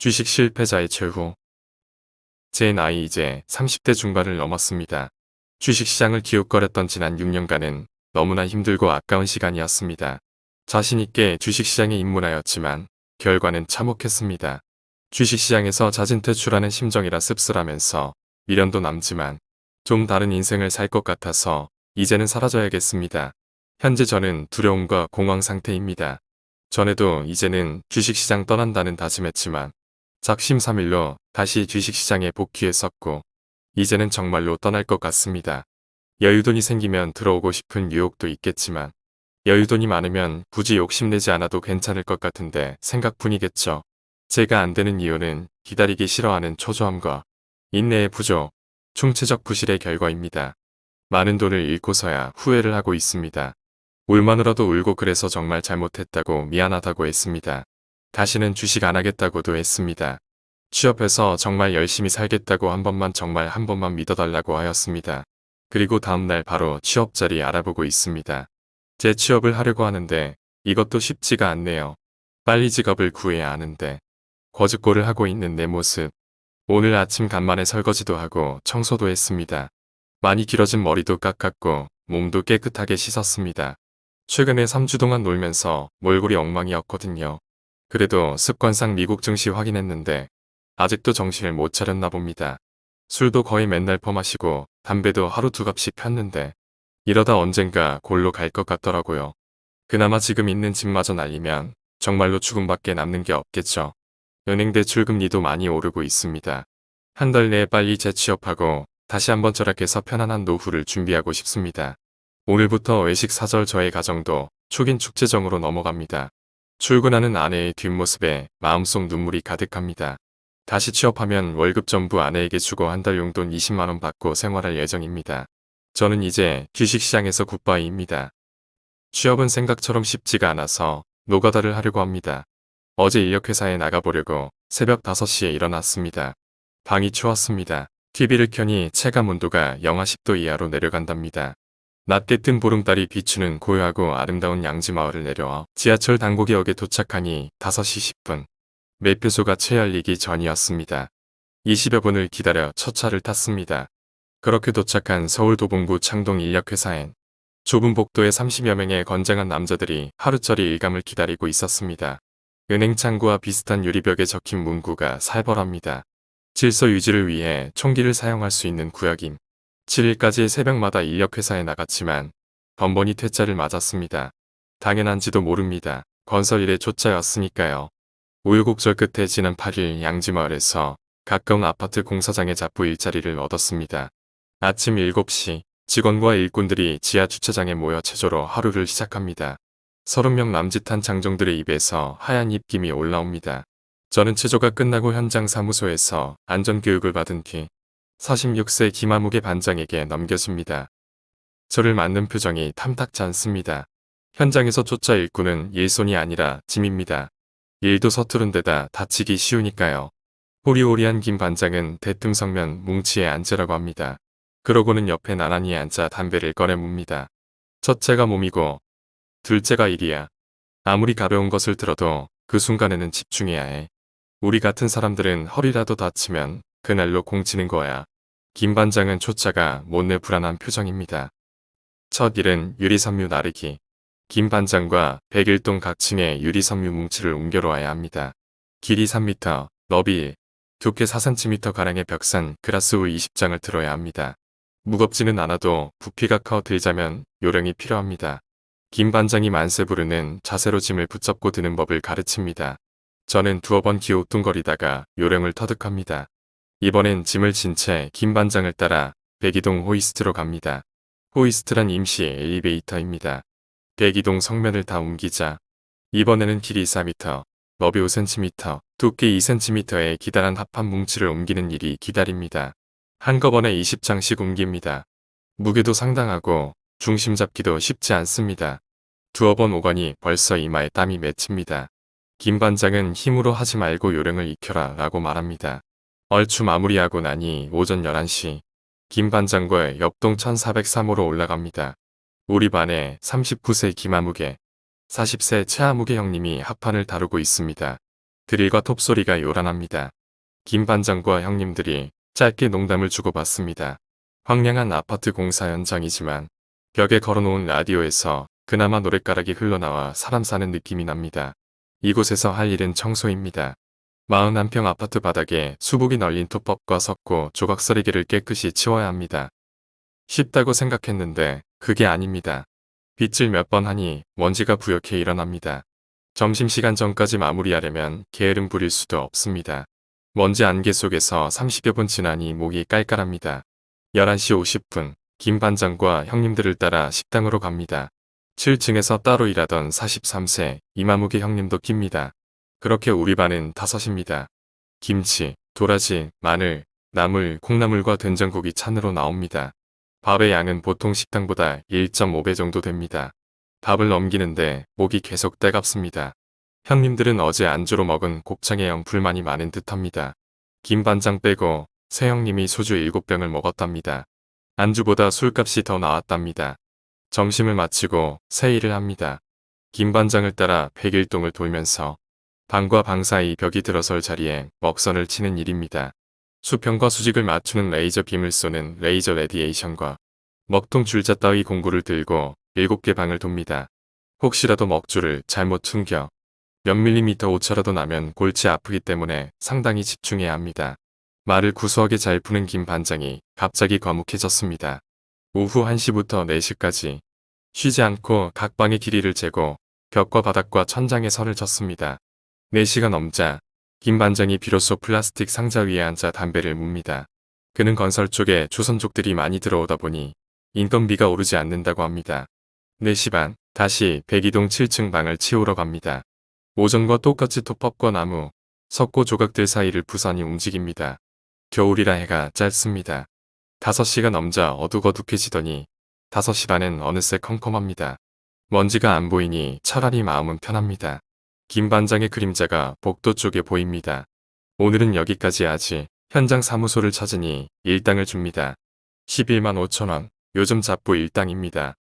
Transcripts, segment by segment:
주식 실패자의 최후 제 나이 이제 30대 중반을 넘었습니다. 주식시장을 기웃거렸던 지난 6년간은 너무나 힘들고 아까운 시간이었습니다. 자신있게 주식시장에 입문하였지만 결과는 참혹했습니다. 주식시장에서 잦은 퇴출하는 심정이라 씁쓸하면서 미련도 남지만 좀 다른 인생을 살 것 같아서 이제는 사라져야겠습니다. 현재 저는 두려움과 공황 상태입니다. 전에도 이제는 주식시장 떠난다는 다짐했지만 작심삼일로 다시 주식시장에 복귀했었고 이제는 정말로 떠날 것 같습니다. 여유돈이 생기면 들어오고 싶은 유혹도 있겠지만 여유돈이 많으면 굳이 욕심내지 않아도 괜찮을 것 같은데 생각뿐이겠죠. 제가 안 되는 이유는 기다리기 싫어하는 초조함과 인내의 부족, 총체적 부실의 결과입니다. 많은 돈을 잃고서야 후회를 하고 있습니다. 울마누라도 울고 그래서 정말 잘못했다고 미안하다고 했습니다. 다시는 주식 안 하겠다고도 했습니다. 취업해서 정말 열심히 살겠다고 한 번만 정말 한 번만 믿어달라고 하였습니다. 그리고 다음날 바로 취업 자리 알아보고 있습니다. 제 취업을 하려고 하는데 이것도 쉽지가 않네요. 빨리 직업을 구해야 하는데 거짓골을 하고 있는 내 모습. 오늘 아침 간만에 설거지도 하고 청소도 했습니다. 많이 길어진 머리도 깎았고 몸도 깨끗하게 씻었습니다. 최근에 3주 동안 놀면서 몰골이 엉망이었거든요. 그래도 습관상 미국 증시 확인했는데 아직도 정신을 못 차렸나 봅니다. 술도 거의 맨날 퍼마시고 담배도 하루 두 갑씩 폈는데 이러다 언젠가 골로 갈 것 같더라고요. 그나마 지금 있는 집마저 날리면 정말로 죽음밖에 남는 게 없겠죠. 은행 대출 금리도 많이 오르고 있습니다. 한 달 내에 빨리 재취업하고 다시 한번 절약해서 편안한 노후를 준비하고 싶습니다. 오늘부터 외식 사절 저의 가정도 축인 축제정으로 넘어갑니다. 출근하는 아내의 뒷모습에 마음속 눈물이 가득합니다. 다시 취업하면 월급 전부 아내에게 주고 한 달 용돈 20만원 받고 생활할 예정입니다. 저는 이제 주식시장에서 굿바이입니다. 취업은 생각처럼 쉽지가 않아서 노가다를 하려고 합니다. 어제 인력회사에 나가보려고 새벽 5시에 일어났습니다. 방이 추웠습니다. TV를 켜니 체감 온도가 영하 10도 이하로 내려간답니다. 낮게 뜬 보름달이 비추는 고요하고 아름다운 양지 마을을 내려와 지하철 당고개역에 도착하니 5시 10분. 매표소가 채열리기 전이었습니다. 20여 분을 기다려 첫 차를 탔습니다. 그렇게 도착한 서울 도봉구 창동 인력회사엔 좁은 복도에 30여 명의 건장한 남자들이 하루짜리 일감을 기다리고 있었습니다. 은행 창구와 비슷한 유리벽에 적힌 문구가 살벌합니다. 질서 유지를 위해 총기를 사용할 수 있는 구역임. 7일까지 새벽마다 인력회사에 나갔지만 번번이 퇴짜를 맞았습니다. 당연한지도 모릅니다. 건설 일에 초짜였으니까요. 우유곡절 끝에 지난 8일 양지마을에서 가까운 아파트 공사장에 잡부 일자리를 얻었습니다. 아침 7시 직원과 일꾼들이 지하 주차장에 모여 체조로 하루를 시작합니다. 30명 남짓한 장정들의 입에서 하얀 입김이 올라옵니다. 저는 체조가 끝나고 현장 사무소에서 안전교육을 받은 뒤 46세 김아무개 반장에게 넘겨집니다. 저를 맞는 표정이 탐탁지 않습니다. 현장에서 쫓아 일꾼은 일손이 아니라 짐입니다. 일도 서투른 데다 다치기 쉬우니까요. 호리호리한 김 반장은 대뜸성면 뭉치에 앉으라고 합니다. 그러고는 옆에 나란히 앉아 담배를 꺼내 뭅니다. 첫째가 몸이고 둘째가 일이야. 아무리 가벼운 것을 들어도 그 순간에는 집중해야 해. 우리 같은 사람들은 허리라도 다치면 그날로 공치는 거야. 김 반장은 초짜가 못내 불안한 표정입니다. 첫 일은 유리섬유 나르기. 김 반장과 백일동 각층의 유리섬유 뭉치를 옮겨놓아야 합니다. 길이 3m, 너비 1, 두께 4cm가량의 벽산 그라스 우 20장을 들어야 합니다. 무겁지는 않아도 부피가 커 들자면 요령이 필요합니다. 김 반장이 만세 부르는 자세로 짐을 붙잡고 드는 법을 가르칩니다. 저는 두어 번 기우뚱거리다가 요령을 터득합니다. 이번엔 짐을 진 채 김 반장을 따라 백이동 호이스트로 갑니다. 호이스트란 임시 엘리베이터입니다. 백이동 석면을 다 옮기자 이번에는 길이 4m, 너비 5cm, 두께 2cm의 기다란 합판 뭉치를 옮기는 일이 기다립니다. 한꺼번에 20장씩 옮깁니다. 무게도 상당하고 중심 잡기도 쉽지 않습니다. 두어 번 오가니 벌써 이마에 땀이 맺힙니다. 김 반장은 힘으로 하지 말고 요령을 익혀라 라고 말합니다. 얼추 마무리하고 나니 오전 11시 김 반장과 옆동 1403호로 올라갑니다. 우리 반에 39세 김아무개, 40세 최아무개 형님이 합판을 다루고 있습니다. 드릴과 톱소리가 요란합니다. 김 반장과 형님들이 짧게 농담을 주고받습니다. 황량한 아파트 공사 현장이지만 벽에 걸어놓은 라디오에서 그나마 노랫가락이 흘러나와 사람 사는 느낌이 납니다. 이곳에서 할 일은 청소입니다. 41평 아파트 바닥에 수북이 널린 톱밥과 석고 조각서리개를 깨끗이 치워야 합니다. 쉽다고 생각했는데 그게 아닙니다. 빗질 몇 번 하니 먼지가 부옇게 일어납니다. 점심시간 전까지 마무리하려면 게으름 부릴 수도 없습니다. 먼지 안개 속에서 30여 분 지나니 목이 깔깔합니다. 11시 50분 김 반장과 형님들을 따라 식당으로 갑니다. 7층에서 따로 일하던 43세 이마무기 형님도 낍니다. 그렇게 우리 반은 다섯입니다. 김치, 도라지, 마늘, 나물, 콩나물과 된장국이 찬으로 나옵니다. 밥의 양은 보통 식당보다 1.5배 정도 됩니다. 밥을 넘기는데 목이 계속 따갑습니다. 형님들은 어제 안주로 먹은 곱창에 영 불만이 많은 듯합니다. 김 반장 빼고 세 형님이 소주 7병을 먹었답니다. 안주보다 술값이 더 나왔답니다. 점심을 마치고 새 일을 합니다. 김 반장을 따라 백일동을 돌면서 방과 방 사이 벽이 들어설 자리에 먹선을 치는 일입니다. 수평과 수직을 맞추는 레이저 빔을 쏘는 레이저 radiation과 먹통 줄자 따위 공구를 들고 7개 방을 돕니다. 혹시라도 먹줄을 잘못 튕겨 몇 밀리미터 오차라도 나면 골치 아프기 때문에 상당히 집중해야 합니다. 말을 구수하게 잘 푸는 김 반장이 갑자기 과묵해졌습니다. 오후 1시부터 4시까지 쉬지 않고 각 방의 길이를 재고 벽과 바닥과 천장에 선을 쳤습니다. 4시가 넘자 김 반장이 비로소 플라스틱 상자 위에 앉아 담배를 뭅니다. 그는 건설 쪽에 조선족들이 많이 들어오다 보니 인건비가 오르지 않는다고 합니다. 4시 반 다시 102동 7층 방을 치우러 갑니다. 오전과 똑같이 톱밥과 나무, 석고 조각들 사이를 부산이 움직입니다. 겨울이라 해가 짧습니다. 5시가 넘자 어둑어둑해지더니 5시 반엔 어느새 컴컴합니다. 먼지가 안 보이니 차라리 마음은 편합니다. 김 반장의 그림자가 복도 쪽에 보입니다. 오늘은 여기까지 하지 현장 사무소를 찾으니 일당을 줍니다. 11만 5천원 요즘 잡부 일당입니다.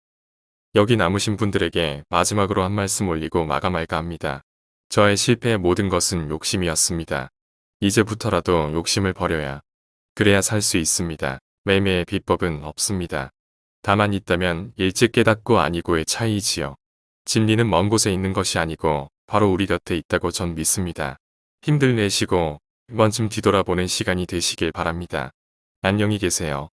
여기 남으신 분들에게 마지막으로 한 말씀 올리고 마감할까 합니다. 저의 실패의 모든 것은 욕심이었습니다. 이제부터라도 욕심을 버려야 그래야 살 수 있습니다. 매매의 비법은 없습니다. 다만 있다면 일찍 깨닫고 아니고의 차이지요. 진리는 먼 곳에 있는 것이 아니고 바로 우리 곁에 있다고 전 믿습니다. 힘들 내시고 한 번쯤 뒤돌아보는 시간이 되시길 바랍니다. 안녕히 계세요.